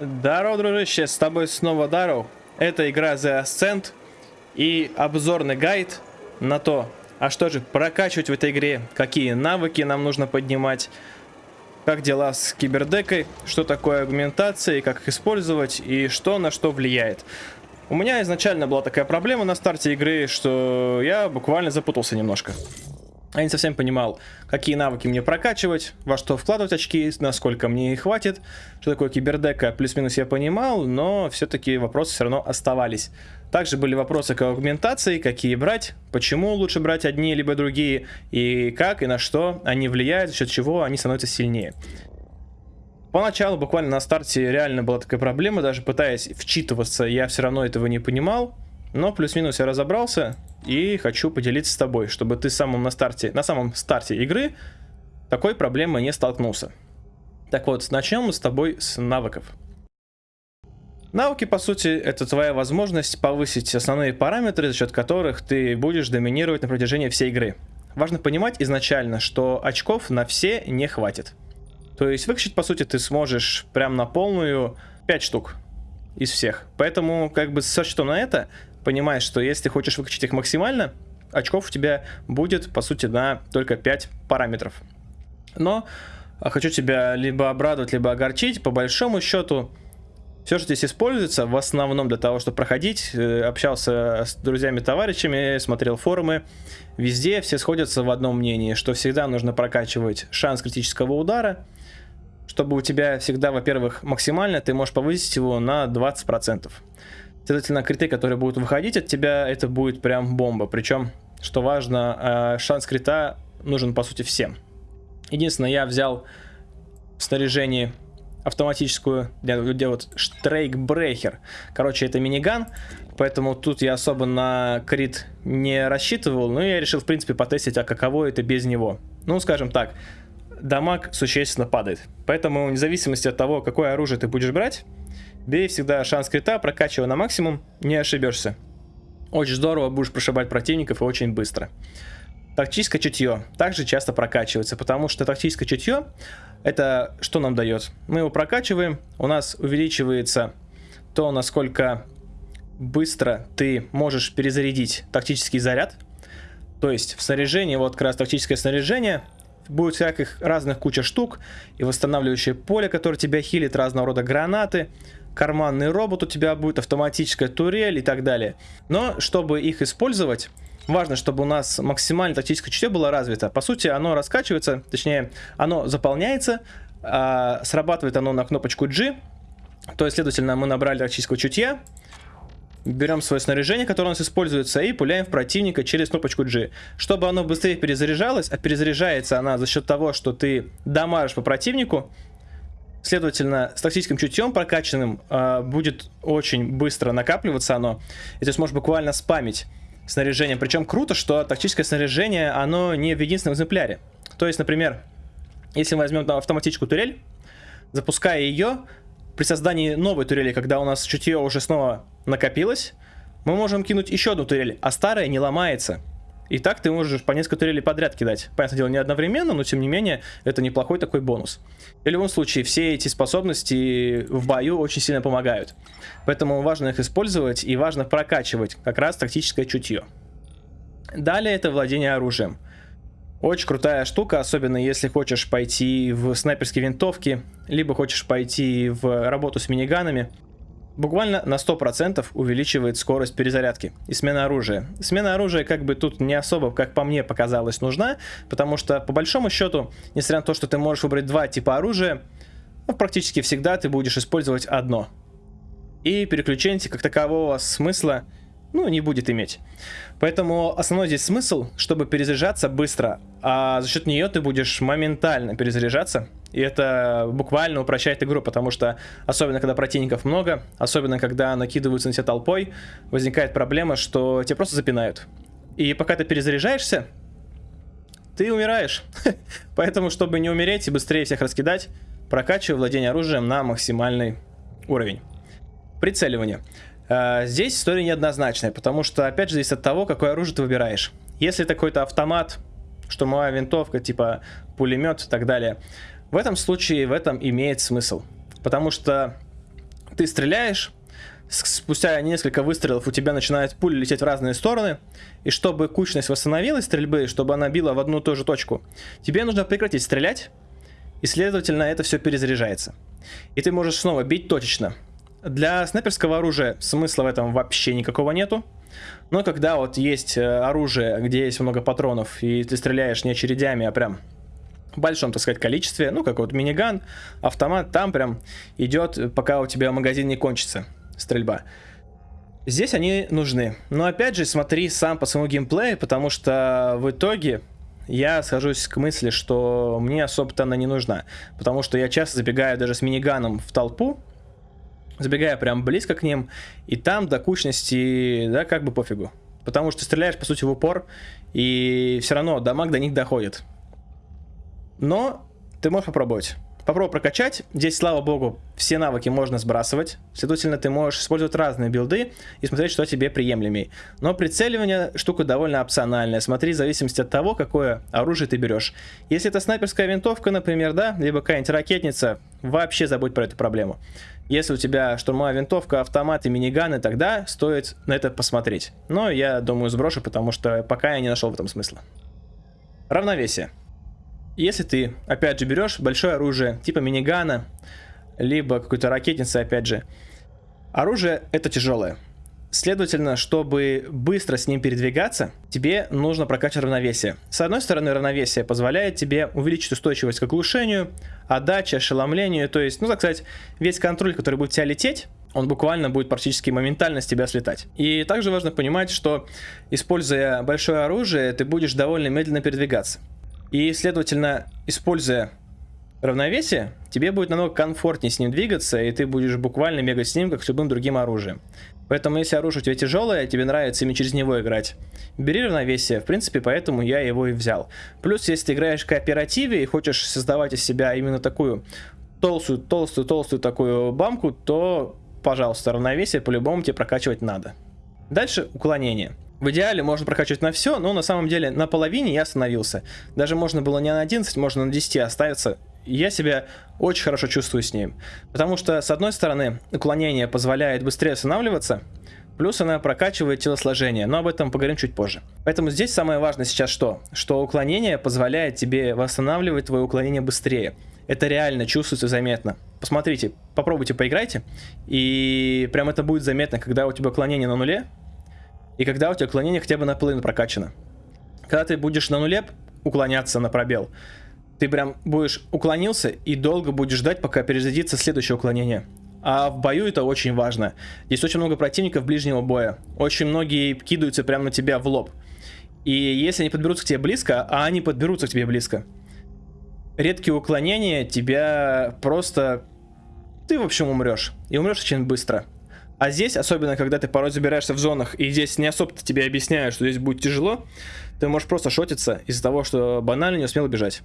Здорово, дружище, с тобой снова Дару. Это игра The Ascent и обзорный гайд на то, а что же прокачивать в этой игре, какие навыки нам нужно поднимать, как дела с кибердекой, что такое агментация и как их использовать, и что на что влияет. У меня изначально была такая проблема на старте игры, что я буквально запутался немножко. Я не совсем понимал, какие навыки мне прокачивать, во что вкладывать очки, насколько мне их хватит, что такое кибердека, плюс-минус я понимал, но все-таки вопросы все равно оставались. Также были вопросы к аугментации, какие брать, почему лучше брать одни либо другие, и как и на что они влияют, за счет чего они становятся сильнее. Поначалу, буквально на старте, реально была такая проблема, даже пытаясь вчитываться, я все равно этого не понимал, но плюс-минус я разобрался, и хочу поделиться с тобой, чтобы ты самым на, старте, на самом старте игры такой проблемой не столкнулся. Так вот, начнем мы с тобой с навыков. Навыки, по сути, это твоя возможность повысить основные параметры, за счет которых ты будешь доминировать на протяжении всей игры. Важно понимать изначально, что очков на все не хватит. То есть выкачать, по сути, ты сможешь прям на полную 5 штук из всех. Поэтому, как бы, со счетом на это, понимаешь, что если хочешь выкачать их максимально, очков у тебя будет, по сути, на только 5 параметров. Но а, хочу тебя либо обрадовать, либо огорчить. По большому счету, все, что здесь используется, в основном для того, чтобы проходить, э, общался с друзьями, товарищами, смотрел форумы, везде все сходятся в одном мнении, что всегда нужно прокачивать шанс критического удара, чтобы у тебя всегда, во-первых, максимально ты можешь повысить его на 20%. Следовательно, криты, которые будут выходить от тебя, это будет прям бомба. Причем, что важно, э, шанс крита нужен по сути всем. Единственное, я взял в снаряжении автоматическую, где, где вот штрейкбрехер. Короче, это миниган, поэтому тут я особо на крит не рассчитывал, но я решил, в принципе, потестить, а каково это без него. Ну, скажем так, дамаг существенно падает. Поэтому, вне зависимости от того, какое оружие ты будешь брать, Бей всегда шанс крита, прокачивай на максимум, не ошибешься. Очень здорово будешь прошибать противников и очень быстро. Тактическое чутье также часто прокачивается, потому что тактическое чутье это что нам дает? Мы его прокачиваем, у нас увеличивается то, насколько быстро ты можешь перезарядить тактический заряд. То есть в снаряжении, вот как раз тактическое снаряжение, будет всяких разных куча штук и восстанавливающее поле, которое тебя хилит, разного рода гранаты, карманный робот у тебя будет, автоматическая турель и так далее. Но чтобы их использовать, важно, чтобы у нас максимально тактическое чутье было развито. По сути, оно раскачивается, точнее, оно заполняется, а, срабатывает оно на кнопочку G, то есть, следовательно, мы набрали тактического чутья, берем свое снаряжение, которое у нас используется, и пуляем в противника через кнопочку G. Чтобы оно быстрее перезаряжалось, а перезаряжается она за счет того, что ты дамажишь по противнику, Следовательно, с тактическим чутьем прокачанным э, будет очень быстро накапливаться оно. И ты сможешь буквально спамить снаряжение. Причем круто, что тактическое снаряжение, оно не в единственном экземпляре. То есть, например, если мы возьмем автоматическую турель, запуская ее, при создании новой турели, когда у нас чутье уже снова накопилось, мы можем кинуть еще одну турель, а старая не ломается. И так ты можешь по несколько турелей подряд кидать. Понятное дело, не одновременно, но тем не менее, это неплохой такой бонус. В любом случае, все эти способности в бою очень сильно помогают. Поэтому важно их использовать и важно прокачивать как раз тактическое чутье. Далее это владение оружием. Очень крутая штука, особенно если хочешь пойти в снайперские винтовки, либо хочешь пойти в работу с миниганами буквально на 100% увеличивает скорость перезарядки и смена оружия. Смена оружия как бы тут не особо, как по мне показалось, нужна, потому что по большому счету, несмотря на то, что ты можешь выбрать два типа оружия, ну, практически всегда ты будешь использовать одно. И переключение как такового смысла ну, не будет иметь. Поэтому основной здесь смысл, чтобы перезаряжаться быстро, а за счет нее ты будешь моментально перезаряжаться, и это буквально упрощает игру, потому что, особенно когда противников много, особенно когда накидываются на тебя толпой, возникает проблема, что тебя просто запинают. И пока ты перезаряжаешься, ты умираешь. Поэтому, чтобы не умереть и быстрее всех раскидать, прокачивай владение оружием на максимальный уровень. Прицеливание. А, здесь история неоднозначная, потому что, опять же, зависит от того, какое оружие ты выбираешь. Если это какой-то автомат, моя винтовка, типа пулемет и так далее, в этом случае в этом имеет смысл. Потому что ты стреляешь, спустя несколько выстрелов у тебя начинают пули лететь в разные стороны, и чтобы кучность восстановилась стрельбы, чтобы она била в одну и ту же точку, тебе нужно прекратить стрелять, и следовательно это все перезаряжается. И ты можешь снова бить точечно. Для снайперского оружия смысла в этом вообще никакого нету. Но когда вот есть э, оружие, где есть много патронов, и ты стреляешь не очередями, а прям большом, так сказать, количестве, ну, как вот миниган, автомат, там прям идет, пока у тебя магазин не кончится, стрельба. Здесь они нужны. Но опять же, смотри сам по своему геймплею, потому что в итоге я схожусь к мысли, что мне особо-то она не нужна. Потому что я часто забегаю даже с миниганом в толпу, забегаю прям близко к ним, и там до кучности, да, как бы пофигу. Потому что стреляешь, по сути, в упор, и все равно дамаг до них доходит. Но ты можешь попробовать. Попробуй прокачать. Здесь, слава богу, все навыки можно сбрасывать. Следовательно, ты можешь использовать разные билды и смотреть, что тебе приемлемей. Но прицеливание штука довольно опциональная. Смотри в зависимости от того, какое оружие ты берешь. Если это снайперская винтовка, например, да, либо какая-нибудь ракетница, вообще забудь про эту проблему. Если у тебя штурмовая винтовка, автомат и миниганы, тогда стоит на это посмотреть. Но я думаю сброшу, потому что пока я не нашел в этом смысла. Равновесие. Если ты, опять же, берешь большое оружие, типа минигана, либо какой-то ракетницы, опять же, оружие это тяжелое. Следовательно, чтобы быстро с ним передвигаться, тебе нужно прокачать равновесие. С одной стороны, равновесие позволяет тебе увеличить устойчивость к оглушению, отдаче, ошеломлению, то есть, ну так сказать, весь контроль, который будет тебя лететь, он буквально будет практически моментально с тебя слетать. И также важно понимать, что используя большое оружие, ты будешь довольно медленно передвигаться. И, следовательно, используя равновесие, тебе будет намного комфортнее с ним двигаться, и ты будешь буквально бегать с ним, как с любым другим оружием. Поэтому, если оружие у тебя тяжелое, тебе нравится ими через него играть, бери равновесие. В принципе, поэтому я его и взял. Плюс, если ты играешь в кооперативе и хочешь создавать из себя именно такую толстую, толстую, толстую такую бамку, то, пожалуйста, равновесие по-любому тебе прокачивать надо. Дальше уклонение. В идеале можно прокачивать на все, но на самом деле на половине я остановился. Даже можно было не на 11, можно на 10 оставиться. Я себя очень хорошо чувствую с ним. Потому что, с одной стороны, уклонение позволяет быстрее останавливаться, плюс она прокачивает телосложение, но об этом поговорим чуть позже. Поэтому здесь самое важное сейчас что? Что уклонение позволяет тебе восстанавливать твое уклонение быстрее. Это реально чувствуется заметно. Посмотрите, попробуйте, поиграйте, и прям это будет заметно, когда у тебя уклонение на нуле, и когда у тебя уклонение хотя бы наполовину прокачано. Когда ты будешь на нуле уклоняться на пробел, ты прям будешь уклонился и долго будешь ждать, пока перезарядится следующее уклонение. А в бою это очень важно. Здесь очень много противников ближнего боя. Очень многие кидаются прямо на тебя в лоб. И если они подберутся к тебе близко, а они подберутся к тебе близко, редкие уклонения тебя просто... Ты, в общем, умрешь. И умрешь очень быстро. А здесь, особенно когда ты порой забираешься в зонах, и здесь не особо тебе объясняют, что здесь будет тяжело, ты можешь просто шотиться из-за того, что банально не успел убежать.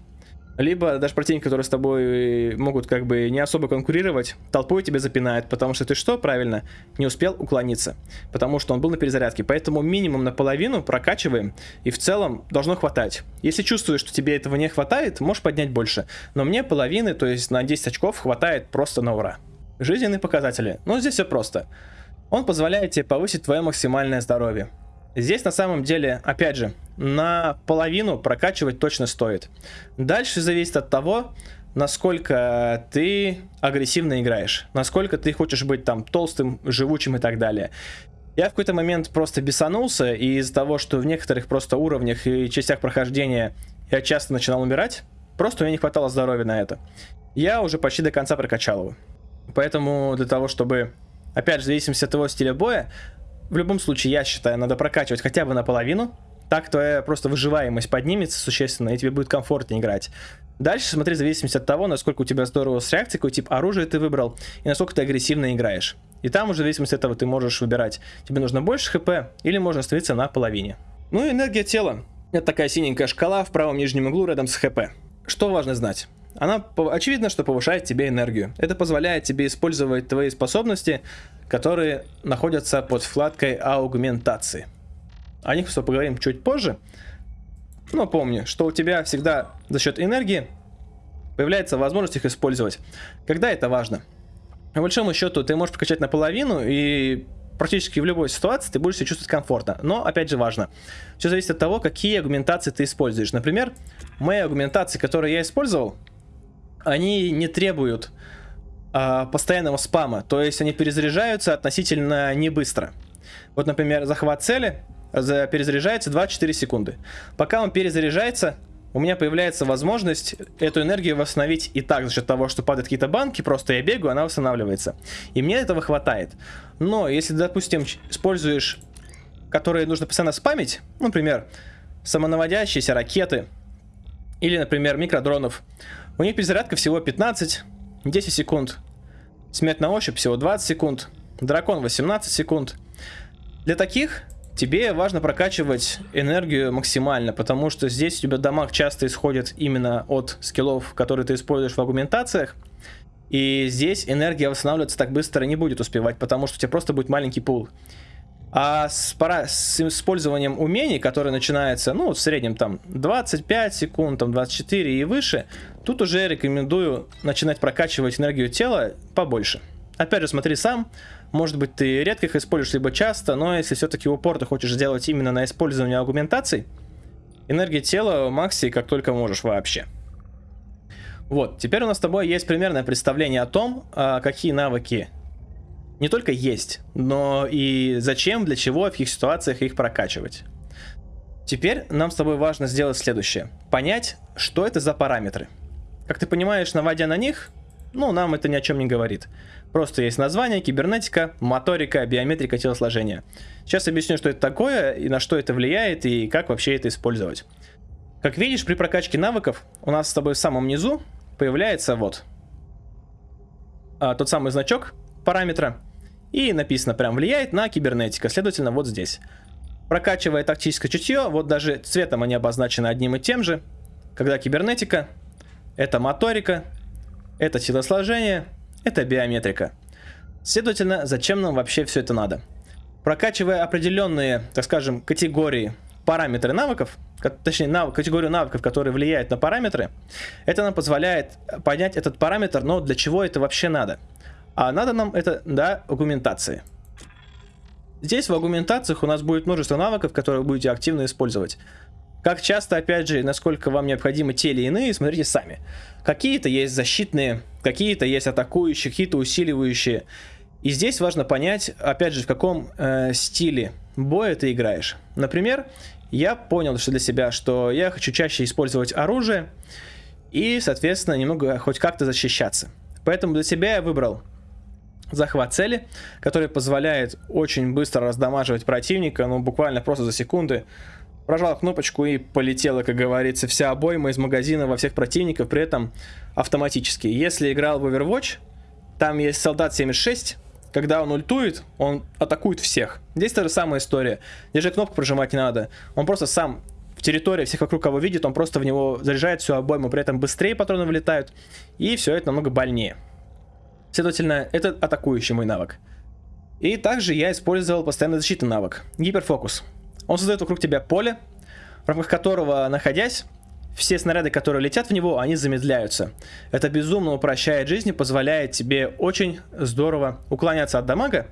Либо даже противники, которые с тобой могут как бы не особо конкурировать, толпой тебя запинает, потому что ты что, правильно, не успел уклониться, потому что он был на перезарядке. Поэтому минимум наполовину прокачиваем, и в целом должно хватать. Если чувствуешь, что тебе этого не хватает, можешь поднять больше. Но мне половины, то есть на 10 очков хватает просто на ура. Жизненные показатели. Ну, здесь все просто. Он позволяет тебе повысить твое максимальное здоровье. Здесь на самом деле, опять же, на половину прокачивать точно стоит. Дальше зависит от того, насколько ты агрессивно играешь, насколько ты хочешь быть там толстым, живучим и так далее. Я в какой-то момент просто бесанулся, и из-за того, что в некоторых просто уровнях и частях прохождения я часто начинал умирать, просто у меня не хватало здоровья на это. Я уже почти до конца прокачал его. Поэтому для того, чтобы, опять же, зависимости от твоего стиля боя, в любом случае, я считаю, надо прокачивать хотя бы наполовину. Так твоя просто выживаемость поднимется существенно, и тебе будет комфортнее играть. Дальше смотри зависимости от того, насколько у тебя здорово с реакцией, какой тип оружия ты выбрал, и насколько ты агрессивно играешь. И там уже в зависимости от этого ты можешь выбирать, тебе нужно больше хп, или можно остановиться на половине. Ну и энергия тела. Это такая синенькая шкала в правом нижнем углу рядом с хп. Что важно знать? Она, очевидно, что повышает тебе энергию. Это позволяет тебе использовать твои способности, которые находятся под вкладкой аугментации. О них все поговорим чуть позже. Но помни, что у тебя всегда за счет энергии появляется возможность их использовать. Когда это важно? По большому счету, ты можешь прокачать наполовину, и практически в любой ситуации ты будешь себя чувствовать комфортно. Но, опять же, важно. Все зависит от того, какие аргументации ты используешь. Например, мои аргументации, которые я использовал, они не требуют э, постоянного спама. То есть они перезаряжаются относительно не быстро. Вот, например, захват цели перезаряжается 2-4 секунды. Пока он перезаряжается, у меня появляется возможность эту энергию восстановить и так, за счет того, что падают какие-то банки, просто я бегаю, она восстанавливается. И мне этого хватает. Но если, допустим, используешь, которые нужно постоянно спамить, например, самонаводящиеся ракеты, или, например, микродронов, у них перезарядка всего 15-10 секунд. Смерть на ощупь всего 20 секунд. Дракон 18 секунд. Для таких Тебе важно прокачивать энергию максимально, потому что здесь у тебя дамаг часто исходит именно от скиллов, которые ты используешь в аргументациях. И здесь энергия восстанавливаться так быстро не будет успевать, потому что у тебя просто будет маленький пул. А с, пора, с использованием умений, которые начинаются, ну, в среднем там 25 секунд, там 24 и выше, тут уже рекомендую начинать прокачивать энергию тела побольше. Опять же, смотри сам, может быть, ты редко их используешь, либо часто, но если все-таки упор ты хочешь сделать именно на использование аргументаций, энергия тела макси как только можешь вообще. Вот, теперь у нас с тобой есть примерное представление о том, а, какие навыки не только есть, но и зачем, для чего, в каких ситуациях их прокачивать. Теперь нам с тобой важно сделать следующее. Понять, что это за параметры. Как ты понимаешь, наводя на них, ну, нам это ни о чем не говорит. Просто есть название, кибернетика, моторика, биометрика телосложения. Сейчас объясню, что это такое, и на что это влияет, и как вообще это использовать. Как видишь, при прокачке навыков у нас с тобой в самом низу появляется вот а, тот самый значок параметра. И написано прям влияет на кибернетика, следовательно вот здесь. Прокачивая тактическое чутье, вот даже цветом они обозначены одним и тем же. Когда кибернетика, это моторика, это телосложение, это биометрика. Следовательно, зачем нам вообще все это надо? Прокачивая определенные, так скажем, категории параметры навыков, точнее, нав категорию навыков, которые влияют на параметры, это нам позволяет понять этот параметр, но для чего это вообще надо. А надо нам это для аргументации. Здесь в аргументациях у нас будет множество навыков, которые будете активно использовать. Как часто, опять же, насколько вам необходимы те или иные, смотрите сами. Какие-то есть защитные, какие-то есть атакующие, какие-то усиливающие. И здесь важно понять, опять же, в каком э, стиле боя ты играешь. Например, я понял что для себя, что я хочу чаще использовать оружие и, соответственно, немного хоть как-то защищаться. Поэтому для себя я выбрал захват цели, который позволяет очень быстро раздамаживать противника, ну буквально просто за секунды Прожал кнопочку и полетела, как говорится, вся обойма из магазина во всех противников, при этом автоматически. Если играл в Overwatch, там есть солдат 76, когда он ультует, он атакует всех. Здесь та же самая история. Здесь же кнопку прожимать не надо. Он просто сам в территории всех вокруг кого видит, он просто в него заряжает всю обойму, при этом быстрее патроны вылетают, и все это намного больнее. Следовательно, это атакующий мой навык. И также я использовал постоянно защитный навык. Гиперфокус. Он создает вокруг тебя поле, в рамках которого, находясь, все снаряды, которые летят в него, они замедляются. Это безумно упрощает жизнь и позволяет тебе очень здорово уклоняться от дамага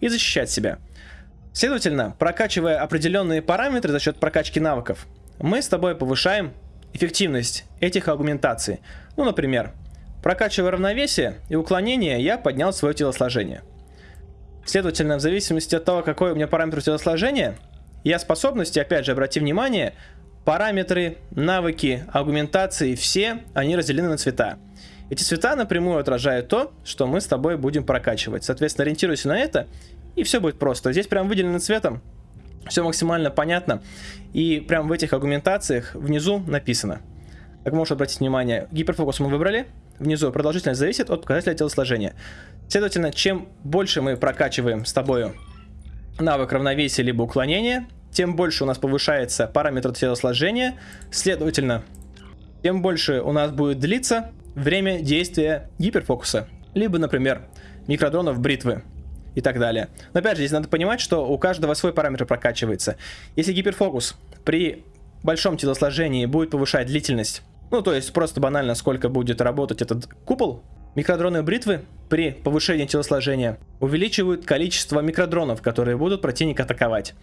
и защищать себя. Следовательно, прокачивая определенные параметры за счет прокачки навыков, мы с тобой повышаем эффективность этих аргументаций. Ну, например, прокачивая равновесие и уклонение, я поднял свое телосложение. Следовательно, в зависимости от того, какой у меня параметр телосложения, я способности, опять же, обрати внимание, параметры, навыки, аргументации, все они разделены на цвета. Эти цвета напрямую отражают то, что мы с тобой будем прокачивать. Соответственно, ориентируйся на это, и все будет просто. Здесь прям выделено цветом, все максимально понятно. И прям в этих аргументациях внизу написано. Как можешь обратить внимание, гиперфокус мы выбрали. Внизу продолжительность зависит от показателя телосложения. Следовательно, чем больше мы прокачиваем с тобой навык равновесия либо уклонения, тем больше у нас повышается параметр телосложения, следовательно, тем больше у нас будет длиться время действия гиперфокуса, либо, например, микродронов бритвы и так далее. Но опять же, здесь надо понимать, что у каждого свой параметр прокачивается. Если гиперфокус при большом телосложении будет повышать длительность, ну то есть просто банально сколько будет работать этот купол, Микродроны бритвы при повышении телосложения увеличивают количество микродронов, которые будут противника атаковать.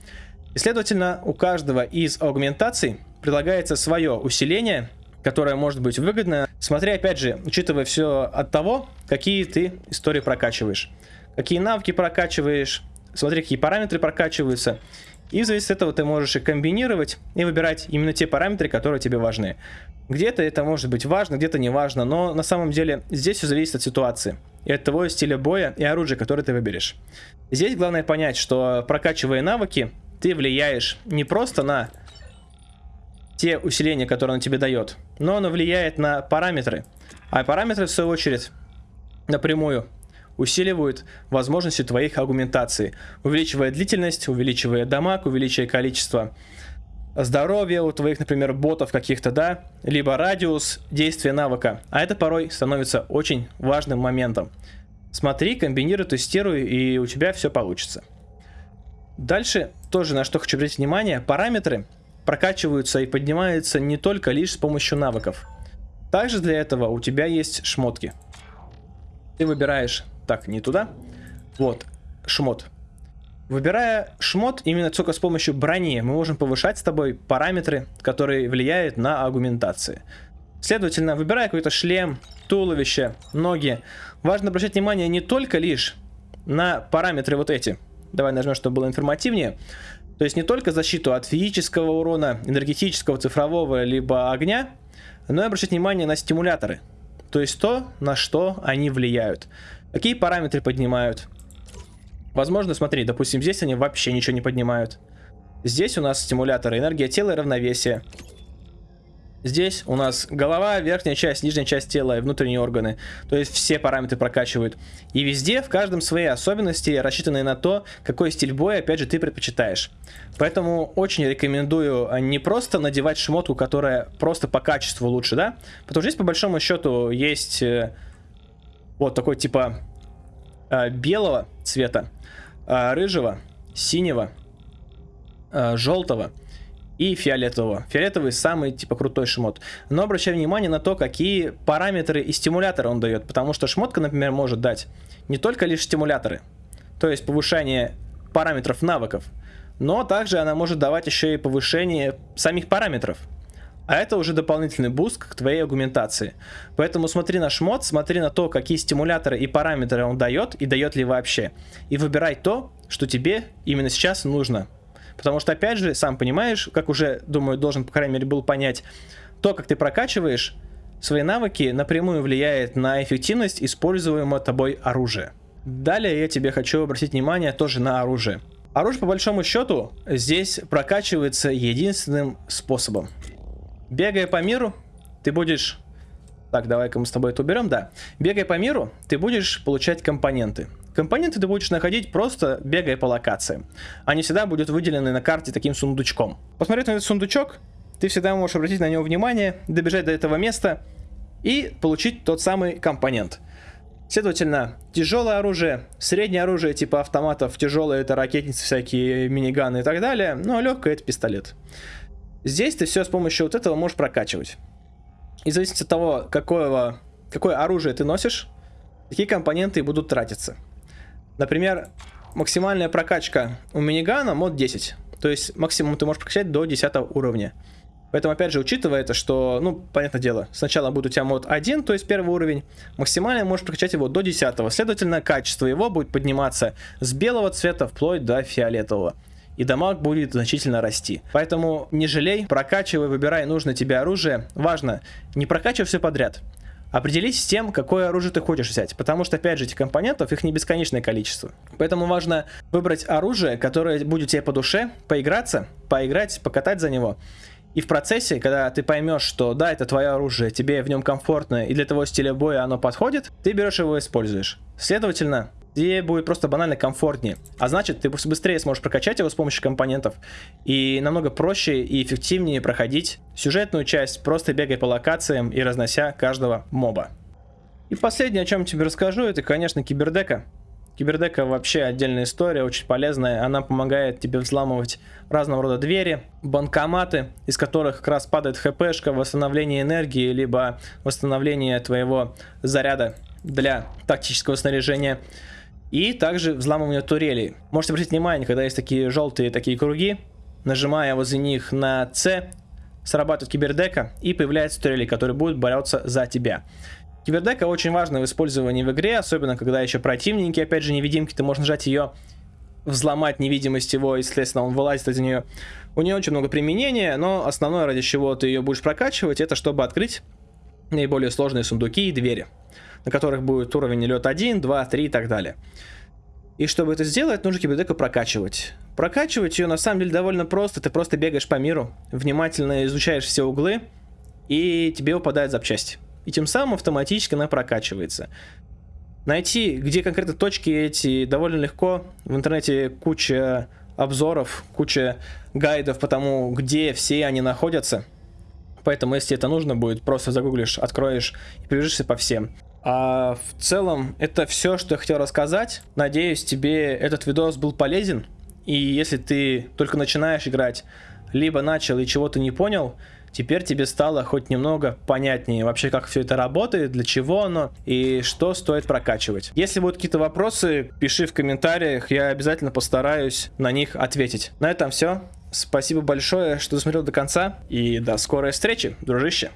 И, следовательно, у каждого из аугментаций предлагается свое усиление, которое может быть выгодно, смотря, опять же, учитывая все от того, какие ты истории прокачиваешь. Какие навыки прокачиваешь, смотри, какие параметры прокачиваются. И в зависимости от этого ты можешь их комбинировать и выбирать именно те параметры, которые тебе важны. Где-то это может быть важно, где-то не важно, но на самом деле здесь все зависит от ситуации и от того стиля боя и оружия, которое ты выберешь. Здесь главное понять, что прокачивая навыки, ты влияешь не просто на те усиления, которые он тебе дает, но оно влияет на параметры. А параметры, в свою очередь, напрямую усиливают возможности твоих аргументаций, увеличивая длительность, увеличивая дамаг, увеличивая количество здоровья у твоих, например, ботов каких-то, да, либо радиус действия навыка. А это порой становится очень важным моментом. Смотри, комбинируй, тестируй, и у тебя все получится. Дальше тоже на что хочу обратить внимание, параметры прокачиваются и поднимаются не только лишь с помощью навыков. Также для этого у тебя есть шмотки. Ты выбираешь, так, не туда, вот, шмот. Выбирая шмот, именно только с помощью брони мы можем повышать с тобой параметры, которые влияют на аргументации. Следовательно, выбирая какой-то шлем, туловище, ноги, важно обращать внимание не только лишь на параметры вот эти. Давай нажмем, чтобы было информативнее. То есть не только защиту от физического урона, энергетического, цифрового, либо огня, но и обращать внимание на стимуляторы. То есть то, на что они влияют. Какие параметры поднимают, Возможно, смотри, допустим, здесь они вообще ничего не поднимают. Здесь у нас стимуляторы, энергия тела и равновесие. Здесь у нас голова, верхняя часть, нижняя часть тела и внутренние органы. То есть все параметры прокачивают. И везде, в каждом свои особенности, рассчитанные на то, какой стиль боя, опять же, ты предпочитаешь. Поэтому очень рекомендую не просто надевать шмотку, которая просто по качеству лучше, да? Потому что здесь, по большому счету, есть э, вот такой типа э, белого цвета а, рыжего, синего, а, желтого и фиолетового. Фиолетовый самый типа крутой шмот. Но обращай внимание на то, какие параметры и стимуляторы он дает. Потому что шмотка, например, может дать не только лишь стимуляторы, то есть повышение параметров навыков, но также она может давать еще и повышение самих параметров. А это уже дополнительный boost к твоей аргументации. Поэтому смотри на шмот, смотри на то, какие стимуляторы и параметры он дает, и дает ли вообще. И выбирай то, что тебе именно сейчас нужно. Потому что, опять же, сам понимаешь, как уже, думаю, должен, по крайней мере, был понять, то, как ты прокачиваешь свои навыки, напрямую влияет на эффективность используемого тобой оружия. Далее я тебе хочу обратить внимание тоже на оружие. Оружие, по большому счету, здесь прокачивается единственным способом. Бегая по миру, ты будешь... Так, давай-ка мы с тобой это уберем, да. Бегая по миру, ты будешь получать компоненты. Компоненты ты будешь находить просто бегая по локациям. Они всегда будут выделены на карте таким сундучком. Посмотреть на этот сундучок, ты всегда можешь обратить на него внимание, добежать до этого места и получить тот самый компонент. Следовательно, тяжелое оружие, среднее оружие типа автоматов, тяжелое это ракетницы, всякие миниганы и так далее, ну а легкое это пистолет. Здесь ты все с помощью вот этого можешь прокачивать. И в зависимости от того, какое, какое оружие ты носишь, такие компоненты будут тратиться. Например, максимальная прокачка у минигана мод 10. То есть максимум ты можешь прокачать до 10 уровня. Поэтому, опять же, учитывая это, что, ну, понятное дело, сначала будет у тебя мод 1, то есть первый уровень, максимально можешь прокачать его до 10. Следовательно, качество его будет подниматься с белого цвета вплоть до фиолетового и дамаг будет значительно расти. Поэтому не жалей, прокачивай, выбирай нужное тебе оружие. Важно, не прокачивай все подряд. Определись с тем, какое оружие ты хочешь взять, потому что, опять же, этих компонентов, их не бесконечное количество. Поэтому важно выбрать оружие, которое будет тебе по душе, поиграться, поиграть, покатать за него. И в процессе, когда ты поймешь, что да, это твое оружие, тебе в нем комфортно и для того стиля боя оно подходит, ты берешь его и используешь. Следовательно, тебе будет просто банально комфортнее. А значит, ты быстрее сможешь прокачать его с помощью компонентов и намного проще и эффективнее проходить сюжетную часть, просто бегая по локациям и разнося каждого моба. И последнее, о чем тебе расскажу, это, конечно, кибердека. Кибердека вообще отдельная история, очень полезная. Она помогает тебе взламывать разного рода двери, банкоматы, из которых как раз падает хпшка, восстановление энергии, либо восстановление твоего заряда для тактического снаряжения. И также взламывание турелей. Можете обратить внимание, когда есть такие желтые такие круги, нажимая возле них на C, срабатывает кибердека и появляются турели, которые будут бороться за тебя. Кибердека очень важна в использовании в игре, особенно когда еще противники, опять же, невидимки, ты можешь нажать ее, взломать невидимость его, и, следственно, он вылазит из нее. У нее очень много применения, но основное, ради чего ты ее будешь прокачивать, это чтобы открыть наиболее сложные сундуки и двери на которых будет уровень лед 1, 2, 3 и так далее. И чтобы это сделать, нужно кибердеку прокачивать. Прокачивать ее на самом деле довольно просто. Ты просто бегаешь по миру, внимательно изучаешь все углы, и тебе выпадают запчасти. И тем самым автоматически она прокачивается. Найти, где конкретно точки эти, довольно легко. В интернете куча обзоров, куча гайдов по тому, где все они находятся. Поэтому, если это нужно будет, просто загуглишь, откроешь и пробежишься по всем. А в целом, это все, что я хотел рассказать. Надеюсь, тебе этот видос был полезен. И если ты только начинаешь играть, либо начал и чего-то не понял, теперь тебе стало хоть немного понятнее вообще, как все это работает, для чего оно и что стоит прокачивать. Если будут какие-то вопросы, пиши в комментариях, я обязательно постараюсь на них ответить. На этом все. Спасибо большое, что досмотрел до конца и до скорой встречи, дружище.